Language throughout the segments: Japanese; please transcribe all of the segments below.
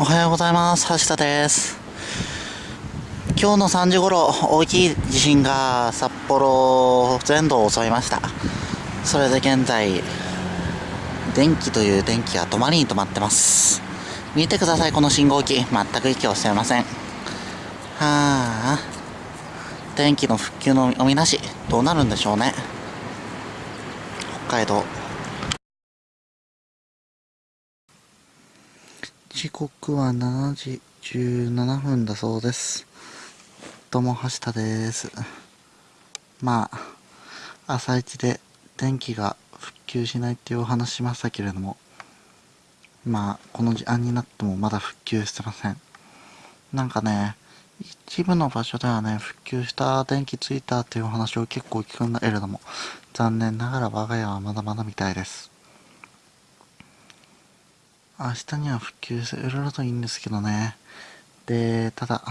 おはようございます。橋田です。今日の3時頃、大きい地震が札幌全土を襲いました。それで現在、電気という電気が止まりに止まってます。見てください、この信号機。全く息をしていません。はあ、電気の復旧のおみなし、どうなるんでしょうね。北海道。時刻は7時17分だそうです。どうも、橋田です。まあ、朝一で電気が復旧しないっていうお話しましたけれども、まあ、この時間になってもまだ復旧してません。なんかね、一部の場所ではね、復旧した電気ついたっていうお話を結構聞くんだけれども、残念ながら我が家はまだまだみたいです。明日には復旧するといいんですけどね。で、ただ、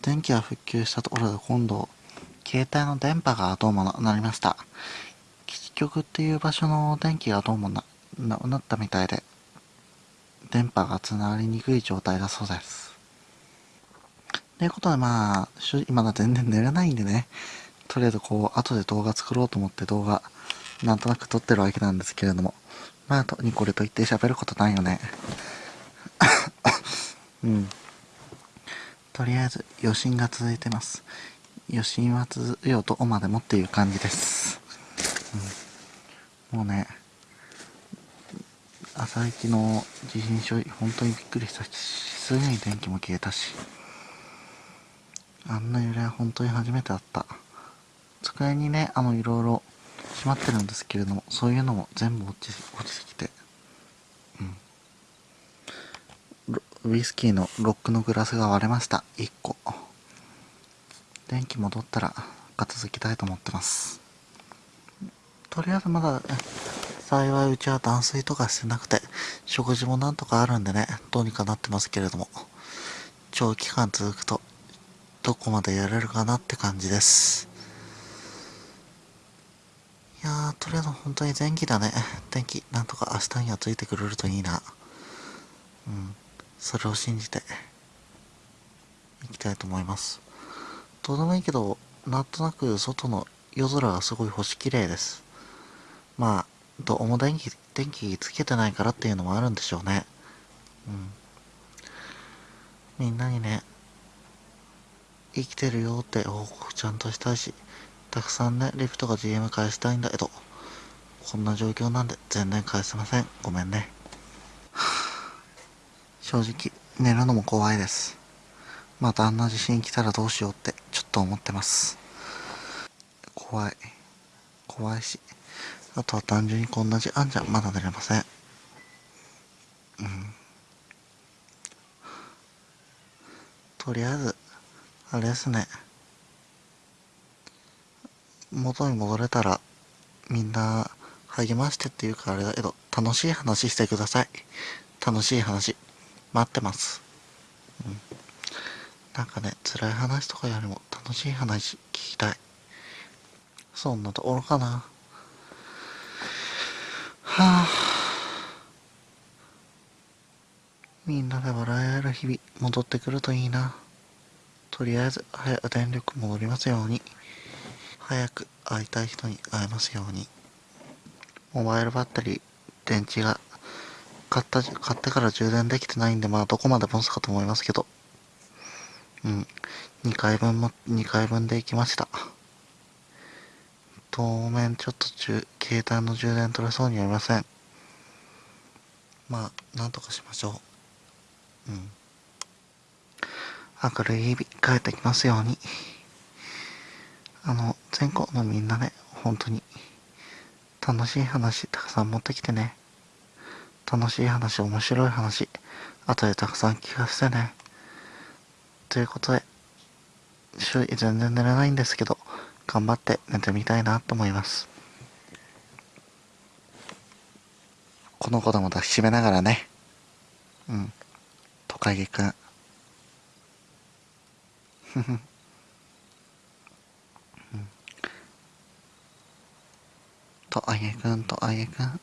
電気が復旧したところで今度、携帯の電波がどうもなりました。基局っていう場所の電気がどうもな、ななったみたいで、電波がつながりにくい状態だそうです。ということでまあ、今だ全然寝れないんでね、とりあえずこう、後で動画作ろうと思って動画、なんとなく撮ってるわけなんですけれども、まあ、とにこれと言って喋ることないよね。うん。とりあえず、余震が続いてます。余震は続くようとおまでもっていう感じです。うん、もうね、朝一の地震処理、本当にびっくりしたし、すぐに電気も消えたし、あんな揺れは本当に初めてあった。机にね、あの、いろいろ閉まってるんですけれどもそういうのも全部落ち落ちてきて。うん。ウイスキーのロックのグラスが割れました。1個。電気戻ったら片付きたいと思ってます。とりあえずまだ幸いうちは断水とかしてなくて食事もなんとかあるんでねどうにかなってますけれども長期間続くとどこまでやれるかなって感じです。いやー、とりあえず本当に前期だね。天気、なんとか明日にはついてくれるといいな。うん。それを信じて、いきたいと思います。どうでもいいけど、なんとなく外の夜空がすごい星綺麗です。まあ、どうも電気、電気つけてないからっていうのもあるんでしょうね。うん。みんなにね、生きてるよって報告ちゃんとしたいし、たくさんね、リフトが GM 返したいんだけど、こんな状況なんで全然返せません。ごめんね。正直、寝るのも怖いです。またあんな地震来たらどうしようってちょっと思ってます。怖い。怖いし。あとは単純にこんな時間じゃまだ寝れません。うん。とりあえず、あれですね。元に戻れたら、みんな、励ましてっていうかあれだけど、楽しい話してください。楽しい話。待ってます。うん。なんかね、辛い話とかよりも楽しい話聞きたい。そんなところかな。はあ。みんなで笑い合える日々戻ってくるといいな。とりあえず早く電力戻りますように。早く会いたい人に会えますように。モバイルバッテリー、電池が買った、買ってから充電できてないんで、まあどこまで持つかと思いますけど。うん。2回分も、2回分で行きました。当面ちょっと中携帯の充電取れそうにありません。まあ、なんとかしましょう。うん。明るい日々帰ってきますように。あの、全国のみんなね、本当に、楽しい話たくさん持ってきてね。楽しい話、面白い話、後でたくさん聞かせてね。ということで、周囲全然寝れないんですけど、頑張って寝てみたいなと思います。この子供抱きしめながらね。うん。トカゲくん。ふふ。とあやくんとあやくん。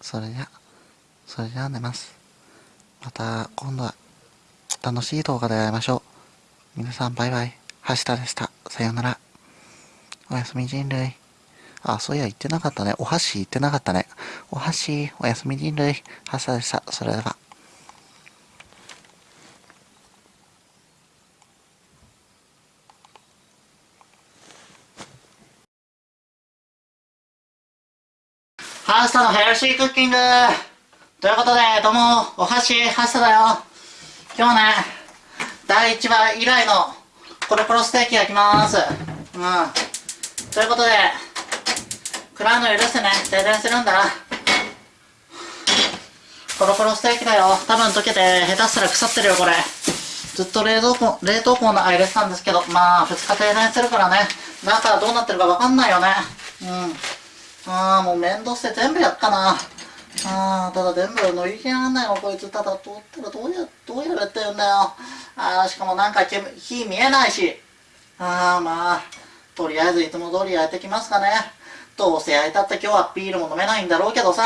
それじゃそれじゃあ寝ます。また今度は楽しい動画で会いましょう。皆さんバイバイ。はしたでした。さようなら。おやすみ人類。あ、そういや、言ってなかったね。お箸言ってなかったね。お箸、おやすみ人類、朝でした。それでは。スタのヘルシークッキングということで、どうも、お箸、ハースタだよ。今日ね、第1話以来のコロコロステーキ焼きます。うん。ということで、暗いの許してね、停電するんだ。コロコロステーキだよ。多分溶けて、下手したら腐ってるよ、これ。ずっと冷蔵庫、冷凍庫の入れてたんですけど、まあ、2日停電するからね、中どうなってるかわかんないよね。うん。ああ、もう面倒して全部やったな。ああ、ただ全部乗り切らんないよ、こいつ。ただ、どったらどうや、どうやれって言うんだよ。ああ、しかもなんか火見えないし。ああ、まあ、とりあえずいつも通り焼いてきますかね。どうせ焼いたって今日はビールも飲めないんだろうけどさ。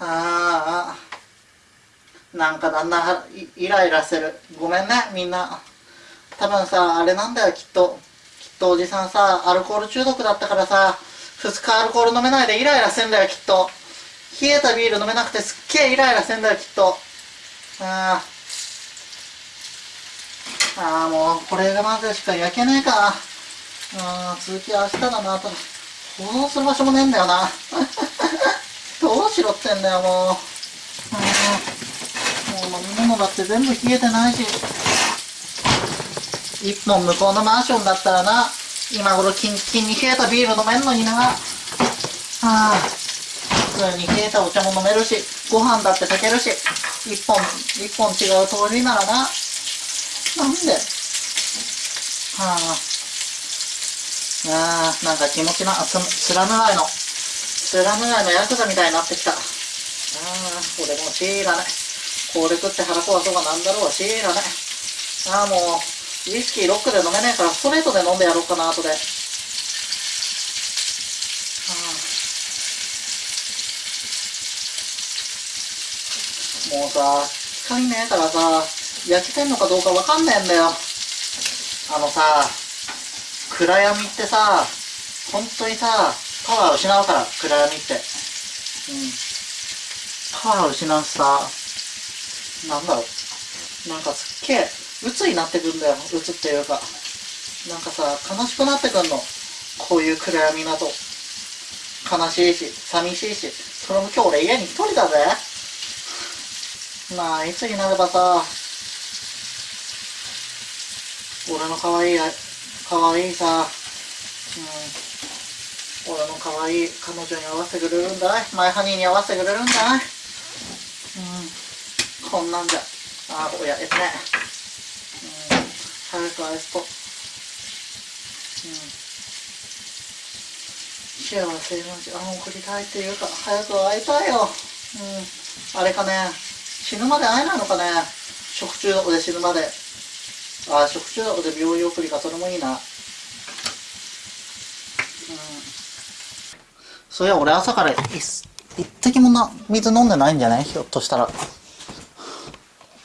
ああ、なんかだんだんイライラしてる。ごめんね、みんな。多分さ、あれなんだよ、きっと。きっとおじさんさ、アルコール中毒だったからさ、2日アルコール飲めないでイライラしてんだよ、きっと。冷えたビール飲めなくてすっげえイライラしてんだよ、きっと。ああ。ああ、もう、これがまずしか焼けねえか。ああ、続き明日だな、ただ。放送する場所もねえんだよな。どうしろってんだよ、もう。もう飲み物だって全部冷えてないし。一本向こうのマンションだったらな、今頃キンキンに冷えたビール飲めんのにな。はあ、普通に冷えたお茶も飲めるし、ご飯だって炊けるし、一本、一本違う通りならな。なんで？はあ。ああ、なんか気持ちな、ススラム街の、スラム街のヤクザみたいになってきた。ああ、これもシーラね。これ食って腹壊そうがなんだろう、シーラね。ああ、もう、ウイスキーロックで飲めねえからストレートで飲んでやろうかな後で、もうさ光ねえからさ焼けてんのかどうかわかんねえんだよ。あのさ暗闇ってさ本当にさパワー失うから暗闇って。うん。パワー失うしさ。なんだろう。なんかすっげえ鬱になってくんだよ鬱っていうか。なんかさ悲しくなってくんの。こういう暗闇だと。悲しいし寂しいし。それも今日俺家に一人だぜ。まあいつになればさ俺の可愛い可愛いさうん俺の可愛い彼女に合わせてくれるんだい。マイハニーに合わせてくれるんだい。うん。こんなんじゃ。ああ親ですね。早く愛すと、う。ん、幸せな時間を送りたいっていうか早く会いたいよ、うん、あれかね。死ぬまで会えないのかね。食中毒で死ぬまで。あ食中毒で病院送りかそれもいいな。うん。そういや俺朝から一滴もな水飲んでないんじゃない？ひょっとしたら。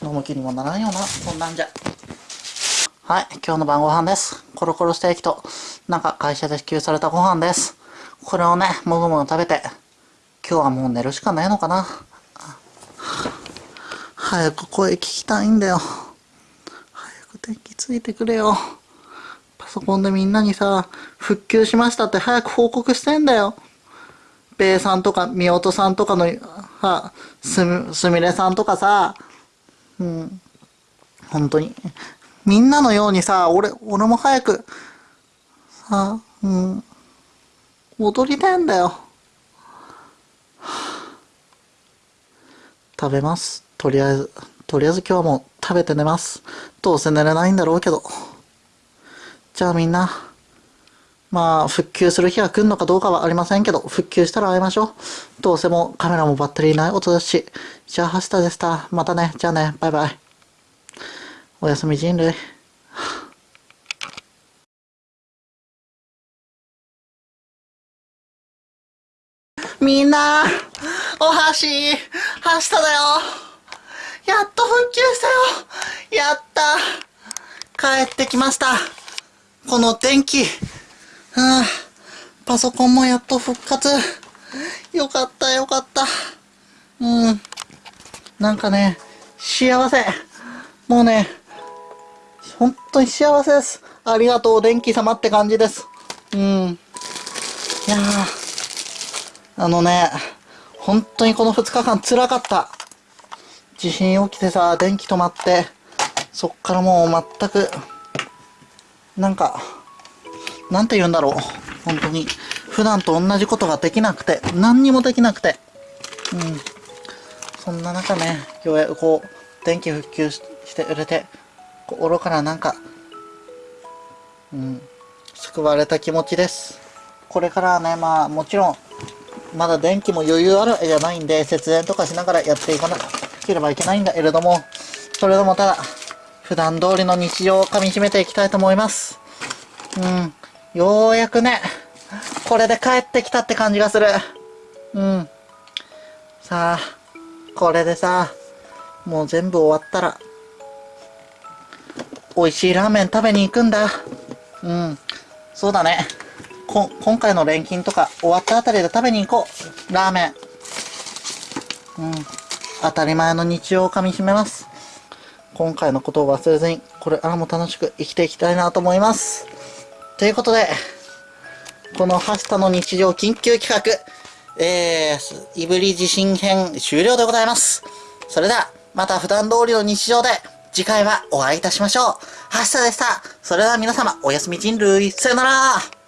飲む気にもならんよなこんなんじゃ。はい、今日の晩ご飯です。コロコロステーキと、なんか会社で支給されたご飯です。これをね、もぐもぐ食べて、今日はもう寝るしかないのかな。早く声聞きたいんだよ。早く電気ついてくれよ。パソコンでみんなにさ、復旧しましたって早く報告してんだよ。ベイさんとか、みおとさんとかの、は、すみ、すみれさんとかさ、うん、本当に、みんなのようにさ、俺、俺も早く、さ、うん、踊りたいんだよ。食べます。とりあえず、とりあえず今日はもう食べて寝ます。どうせ寝れないんだろうけど。じゃあみんな、まあ、復旧する日が来るのかどうかはありませんけど、復旧したら会いましょう。どうせもカメラもバッテリーない音ですし。じゃあ、ハスタでした。またね。じゃあね。バイバイ。おやすみ人類。みんな、お箸、はしただよ。やっと復旧したよ。やった。帰ってきました。この電気。はあ、パソコンもやっと復活。よかったよかった。うん。なんかね、幸せ。もうね、本当に幸せです。ありがとう、電気様って感じです。うん。いやー。あのね、本当にこの2日間辛かった。地震起きてさ、電気止まって、そっからもう全く、なんか、なんて言うんだろう。本当に。普段と同じことができなくて、何にもできなくて。うん。そんな中ね、ようやくこう、電気復旧して売れて、心からなんか、うん、救われた気持ちです。これからはね、まあもちろん、まだ電気も余裕あるじゃないんで、節電とかしながらやっていかなければいけないんだけれども、それでもただ、普段通りの日常をかみしめていきたいと思います。うん。ようやくね、これで帰ってきたって感じがする。うん。さあ、これでさ、もう全部終わったら、美味しいラーメン食べに行くんだ。うん。そうだね。こ、今回の錬金とか終わったあたりで食べに行こう。ラーメン。うん。当たり前の日常をかみしめます。今回のことを忘れずに、これからも楽しく生きていきたいなと思います。ということで、このハシタの日常緊急企画、えー、いぶり地震編終了でございます。それでは、また普段通りの日常で、次回はお会いいたしましょう。ハシタでした。それでは皆様、おやすみ人類。さよなら